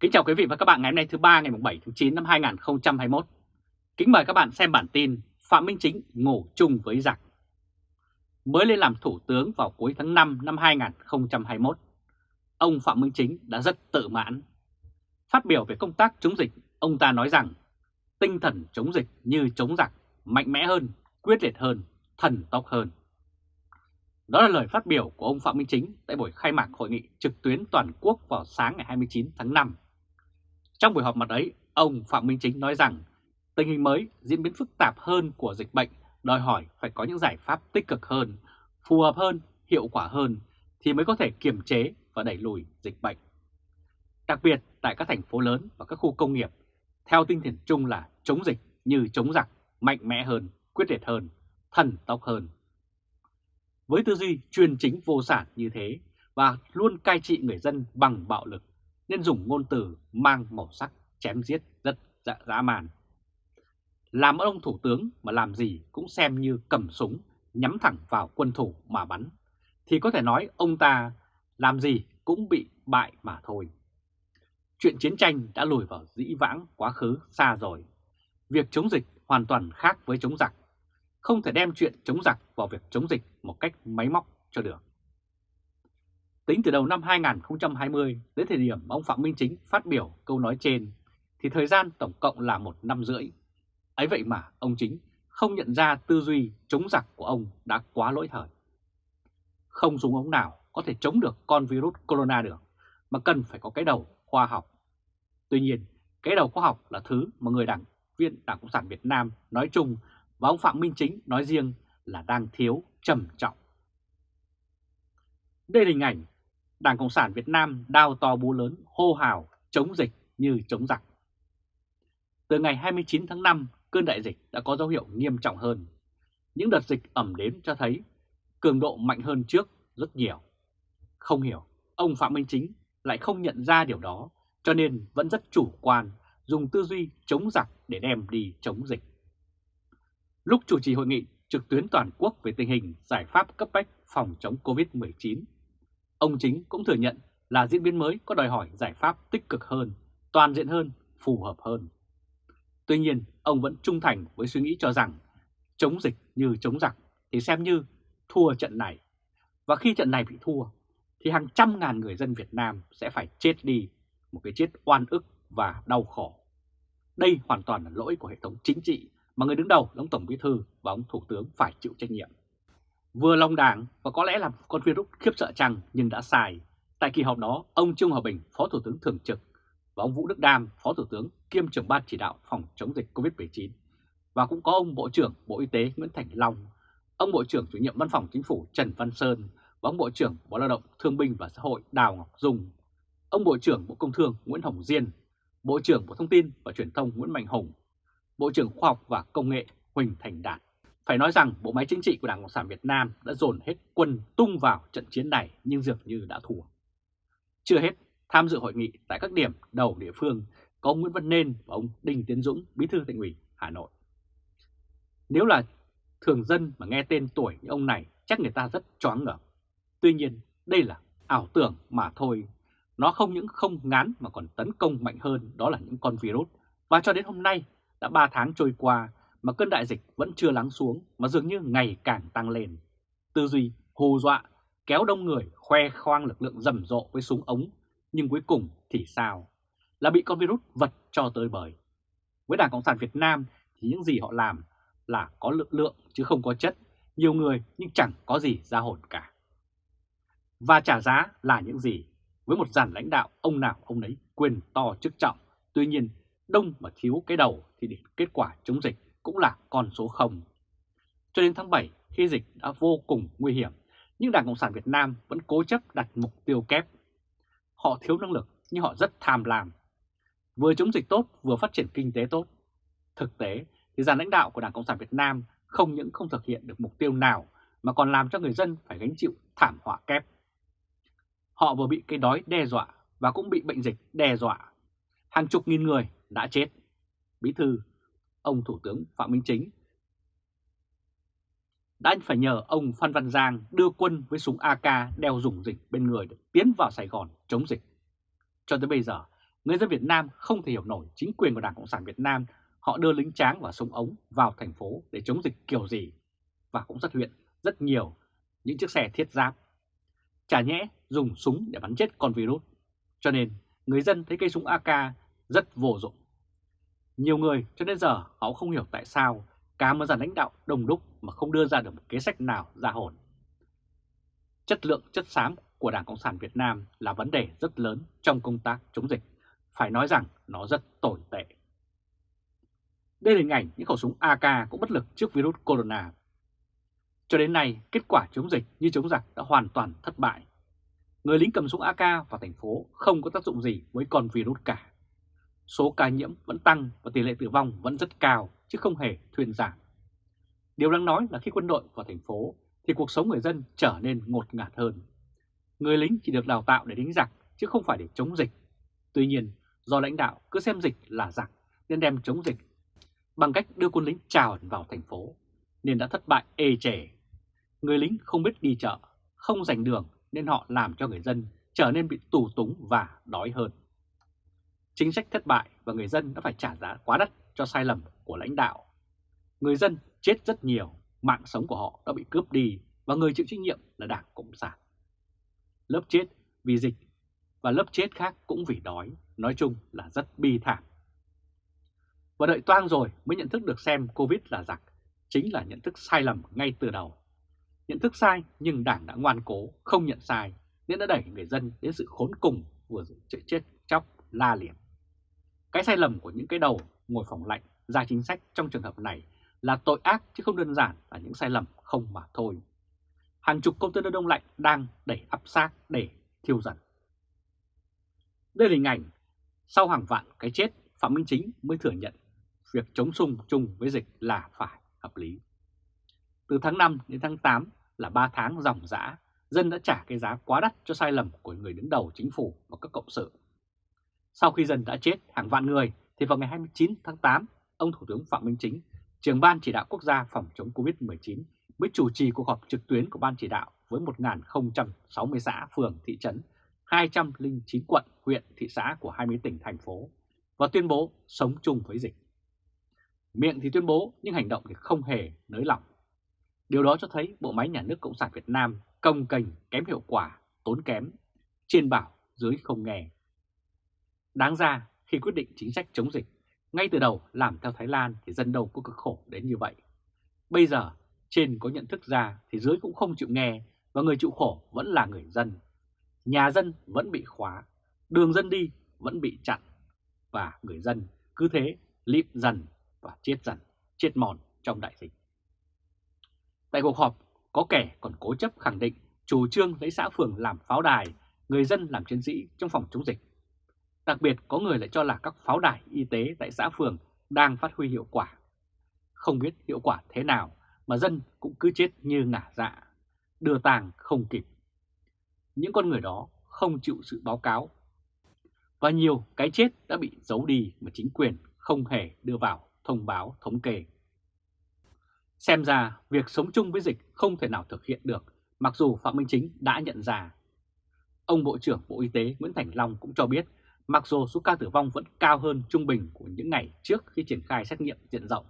Kính chào quý vị và các bạn ngày hôm nay thứ ba ngày 7 tháng 9 năm 2021. Kính mời các bạn xem bản tin Phạm Minh Chính ngủ chung với giặc. Mới lên làm thủ tướng vào cuối tháng 5 năm 2021, ông Phạm Minh Chính đã rất tự mãn. Phát biểu về công tác chống dịch, ông ta nói rằng tinh thần chống dịch như chống giặc, mạnh mẽ hơn, quyết liệt hơn, thần tốc hơn. Đó là lời phát biểu của ông Phạm Minh Chính tại buổi khai mạc hội nghị trực tuyến toàn quốc vào sáng ngày 29 tháng 5. Trong buổi họp mặt ấy, ông Phạm Minh Chính nói rằng tình hình mới diễn biến phức tạp hơn của dịch bệnh đòi hỏi phải có những giải pháp tích cực hơn, phù hợp hơn, hiệu quả hơn thì mới có thể kiềm chế và đẩy lùi dịch bệnh. Đặc biệt tại các thành phố lớn và các khu công nghiệp, theo tinh thần chung là chống dịch như chống giặc, mạnh mẽ hơn, quyết liệt hơn, thần tốc hơn. Với tư duy chuyên chính vô sản như thế và luôn cai trị người dân bằng bạo lực nên dùng ngôn từ mang màu sắc chém giết rất dạ dã man. Làm ông thủ tướng mà làm gì cũng xem như cầm súng nhắm thẳng vào quân thủ mà bắn, thì có thể nói ông ta làm gì cũng bị bại mà thôi. Chuyện chiến tranh đã lùi vào dĩ vãng quá khứ xa rồi. Việc chống dịch hoàn toàn khác với chống giặc. Không thể đem chuyện chống giặc vào việc chống dịch một cách máy móc cho được. Tính từ đầu năm 2020 đến thời điểm ông Phạm Minh Chính phát biểu câu nói trên thì thời gian tổng cộng là một năm rưỡi. Ấy vậy mà ông Chính không nhận ra tư duy chống giặc của ông đã quá lỗi thời. Không dùng ống nào có thể chống được con virus corona được, mà cần phải có cái đầu khoa học. Tuy nhiên, cái đầu khoa học là thứ mà người đảng viên Đảng Cộng sản Việt Nam nói chung và ông Phạm Minh Chính nói riêng là đang thiếu trầm trọng. Đây là hình ảnh Đảng Cộng sản Việt Nam đao to búa lớn hô hào chống dịch như chống giặc. Từ ngày 29 tháng 5, cơn đại dịch đã có dấu hiệu nghiêm trọng hơn. Những đợt dịch ẩm đến cho thấy cường độ mạnh hơn trước rất nhiều. Không hiểu, ông Phạm Minh Chính lại không nhận ra điều đó, cho nên vẫn rất chủ quan, dùng tư duy chống giặc để đem đi chống dịch. Lúc chủ trì hội nghị trực tuyến toàn quốc về tình hình giải pháp cấp bách phòng chống COVID-19 Ông Chính cũng thừa nhận là diễn biến mới có đòi hỏi giải pháp tích cực hơn, toàn diện hơn, phù hợp hơn. Tuy nhiên, ông vẫn trung thành với suy nghĩ cho rằng chống dịch như chống giặc thì xem như thua trận này. Và khi trận này bị thua, thì hàng trăm ngàn người dân Việt Nam sẽ phải chết đi, một cái chết oan ức và đau khổ. Đây hoàn toàn là lỗi của hệ thống chính trị mà người đứng đầu, ông Tổng Bí Thư và ông Thủ tướng phải chịu trách nhiệm. Vừa lòng đảng và có lẽ là con virus khiếp sợ chăng nhưng đã sai. Tại kỳ họp đó, ông Trương Hòa Bình, Phó Thủ tướng Thường trực và ông Vũ Đức Đam, Phó Thủ tướng kiêm trưởng ban chỉ đạo phòng chống dịch COVID-19 và cũng có ông Bộ trưởng Bộ Y tế Nguyễn Thành Long, ông Bộ trưởng chủ nhiệm Văn phòng Chính phủ Trần Văn Sơn và ông Bộ trưởng Bộ Lao động Thương binh và Xã hội Đào Ngọc Dung, ông Bộ trưởng Bộ Công Thương Nguyễn Hồng Diên, Bộ trưởng Bộ Thông tin và Truyền thông Nguyễn Mạnh Hùng, Bộ trưởng Khoa học và Công nghệ Huỳnh Thành Đạt. Phải nói rằng bộ máy chính trị của Đảng Cộng sản Việt Nam đã dồn hết quân tung vào trận chiến này nhưng dường như đã thua. Chưa hết, tham dự hội nghị tại các điểm đầu địa phương có ông Nguyễn Văn Nên và ông Đinh Tiến Dũng, Bí thư Thành ủy Hà Nội. Nếu là thường dân mà nghe tên tuổi như ông này chắc người ta rất choáng ngợp. Tuy nhiên, đây là ảo tưởng mà thôi. Nó không những không ngán mà còn tấn công mạnh hơn đó là những con virus. Và cho đến hôm nay, đã 3 tháng trôi qua mà cơn đại dịch vẫn chưa lắng xuống mà dường như ngày càng tăng lên. Tư duy hù dọa, kéo đông người khoe khoang lực lượng rầm rộ với súng ống, nhưng cuối cùng thì sao? Là bị con virus vật cho tới bời. Với Đảng Cộng sản Việt Nam thì những gì họ làm là có lực lượng chứ không có chất, nhiều người nhưng chẳng có gì ra hồn cả. Và trả giá là những gì? Với một dàn lãnh đạo ông nào ông ấy quyền to chức trọng, tuy nhiên đông mà thiếu cái đầu thì kết quả chống dịch cũng là con số 0. Cho đến tháng 7 khi dịch đã vô cùng nguy hiểm, nhưng Đảng Cộng sản Việt Nam vẫn cố chấp đặt mục tiêu kép. Họ thiếu năng lực nhưng họ rất tham lam. Vừa chống dịch tốt vừa phát triển kinh tế tốt. Thực tế thì dàn lãnh đạo của Đảng Cộng sản Việt Nam không những không thực hiện được mục tiêu nào mà còn làm cho người dân phải gánh chịu thảm họa kép. Họ vừa bị cái đói đe dọa và cũng bị bệnh dịch đe dọa. Hàng chục nghìn người đã chết. Bí thư ông Thủ tướng Phạm Minh Chính đã phải nhờ ông Phan Văn Giang đưa quân với súng AK đeo dùng dịch bên người để tiến vào Sài Gòn chống dịch. Cho tới bây giờ, người dân Việt Nam không thể hiểu nổi chính quyền của Đảng Cộng sản Việt Nam họ đưa lính tráng và súng ống vào thành phố để chống dịch kiểu gì và cũng xuất hiện rất nhiều những chiếc xe thiết giáp. Chả nhẽ dùng súng để bắn chết con virus, cho nên người dân thấy cây súng AK rất vô dụng. Nhiều người cho đến giờ họ không hiểu tại sao cả một dàn lãnh đạo đồng đúc mà không đưa ra được một kế sách nào ra hồn. Chất lượng chất xám của Đảng Cộng sản Việt Nam là vấn đề rất lớn trong công tác chống dịch. Phải nói rằng nó rất tồi tệ. Đây là hình ảnh những khẩu súng AK cũng bất lực trước virus corona. Cho đến nay, kết quả chống dịch như chống giặc đã hoàn toàn thất bại. Người lính cầm súng AK vào thành phố không có tác dụng gì với con virus cả. Số ca nhiễm vẫn tăng và tỷ lệ tử vong vẫn rất cao chứ không hề thuyên giảm. Điều đáng nói là khi quân đội vào thành phố thì cuộc sống người dân trở nên ngột ngạt hơn. Người lính chỉ được đào tạo để đánh giặc chứ không phải để chống dịch. Tuy nhiên, do lãnh đạo cứ xem dịch là giặc nên đem chống dịch bằng cách đưa quân lính trào vào thành phố nên đã thất bại ê chề. Người lính không biết đi chợ, không giành đường nên họ làm cho người dân trở nên bị tù túng và đói hơn. Chính sách thất bại và người dân đã phải trả giá quá đắt cho sai lầm của lãnh đạo. Người dân chết rất nhiều, mạng sống của họ đã bị cướp đi và người chịu trách nhiệm là Đảng Cộng sản. Lớp chết vì dịch và lớp chết khác cũng vì đói, nói chung là rất bi thảm. Và đợi toang rồi mới nhận thức được xem Covid là giặc, chính là nhận thức sai lầm ngay từ đầu. Nhận thức sai nhưng Đảng đã ngoan cố, không nhận sai, nên đã đẩy người dân đến sự khốn cùng vừa chạy chết chóc la liệt. Cái sai lầm của những cái đầu ngồi phòng lạnh ra chính sách trong trường hợp này là tội ác chứ không đơn giản là những sai lầm không mà thôi. Hàng chục công container đông lạnh đang đẩy áp xác để thiêu dần. Đây là hình ảnh sau hàng vạn cái chết Phạm Minh Chính mới thừa nhận việc chống sung chung với dịch là phải hợp lý. Từ tháng 5 đến tháng 8 là 3 tháng dòng dã, dân đã trả cái giá quá đắt cho sai lầm của người đứng đầu chính phủ và các cộng sự. Sau khi dân đã chết hàng vạn người, thì vào ngày 29 tháng 8, ông Thủ tướng Phạm Minh Chính, trưởng Ban Chỉ đạo Quốc gia phòng chống Covid-19 mới chủ trì cuộc họp trực tuyến của Ban Chỉ đạo với 1.060 xã, phường, thị trấn, 209 quận, huyện, thị xã của 20 tỉnh, thành phố và tuyên bố sống chung với dịch. Miệng thì tuyên bố nhưng hành động thì không hề nới lỏng. Điều đó cho thấy bộ máy nhà nước Cộng sản Việt Nam công cành kém hiệu quả, tốn kém, trên bảo dưới không nghe. Đáng ra khi quyết định chính sách chống dịch, ngay từ đầu làm theo Thái Lan thì dân đâu có cực khổ đến như vậy. Bây giờ trên có nhận thức ra thì dưới cũng không chịu nghe và người chịu khổ vẫn là người dân. Nhà dân vẫn bị khóa, đường dân đi vẫn bị chặn và người dân cứ thế lịm dần và chết dần, chết mòn trong đại dịch. Tại cuộc họp, có kẻ còn cố chấp khẳng định chủ trương lấy xã phường làm pháo đài, người dân làm chiến sĩ trong phòng chống dịch. Đặc biệt có người lại cho là các pháo đài y tế tại xã phường đang phát huy hiệu quả. Không biết hiệu quả thế nào mà dân cũng cứ chết như ngả dạ, đưa tàng không kịp. Những con người đó không chịu sự báo cáo. Và nhiều cái chết đã bị giấu đi mà chính quyền không hề đưa vào thông báo thống kê. Xem ra việc sống chung với dịch không thể nào thực hiện được mặc dù Phạm Minh Chính đã nhận ra. Ông Bộ trưởng Bộ Y tế Nguyễn Thành Long cũng cho biết mặc dù số ca tử vong vẫn cao hơn trung bình của những ngày trước khi triển khai xét nghiệm diện rộng,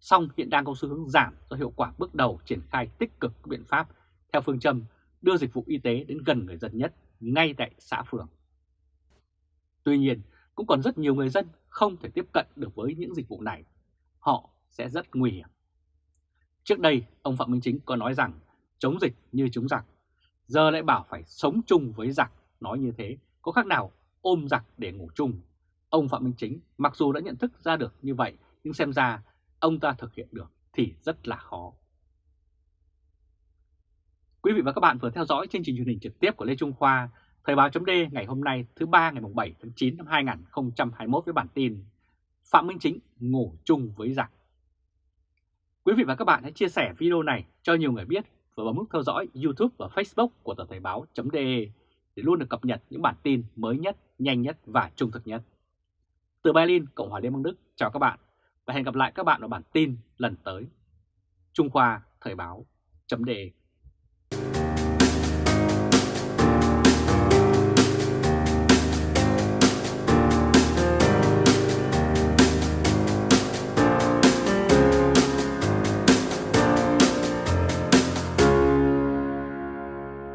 song hiện đang có xu hướng giảm do hiệu quả bước đầu triển khai tích cực các biện pháp theo phương châm đưa dịch vụ y tế đến gần người dân nhất ngay tại xã phường. Tuy nhiên, cũng còn rất nhiều người dân không thể tiếp cận được với những dịch vụ này. Họ sẽ rất nguy hiểm. Trước đây, ông Phạm Minh Chính có nói rằng chống dịch như chống giặc. Giờ lại bảo phải sống chung với giặc. Nói như thế, có khác nào ôm giặc để ngủ chung. Ông Phạm Minh Chính mặc dù đã nhận thức ra được như vậy, nhưng xem ra ông ta thực hiện được thì rất là khó. Quý vị và các bạn vừa theo dõi chương trình truyền hình trực tiếp của Lê Trung Khoa, Thời báo chấm ngày hôm nay thứ ba ngày 7 tháng 9 năm 2021 với bản tin Phạm Minh Chính ngủ chung với giặc. Quý vị và các bạn hãy chia sẻ video này cho nhiều người biết và bấm nút theo dõi YouTube và Facebook của tờ Thời báo.de để luôn được cập nhật những bản tin mới nhất, nhanh nhất và trung thực nhất. Từ Berlin, Cộng hòa Liên bang Đức, chào các bạn và hẹn gặp lại các bạn ở bản tin lần tới. Trung Khoa Thời Báo. Chấm đề.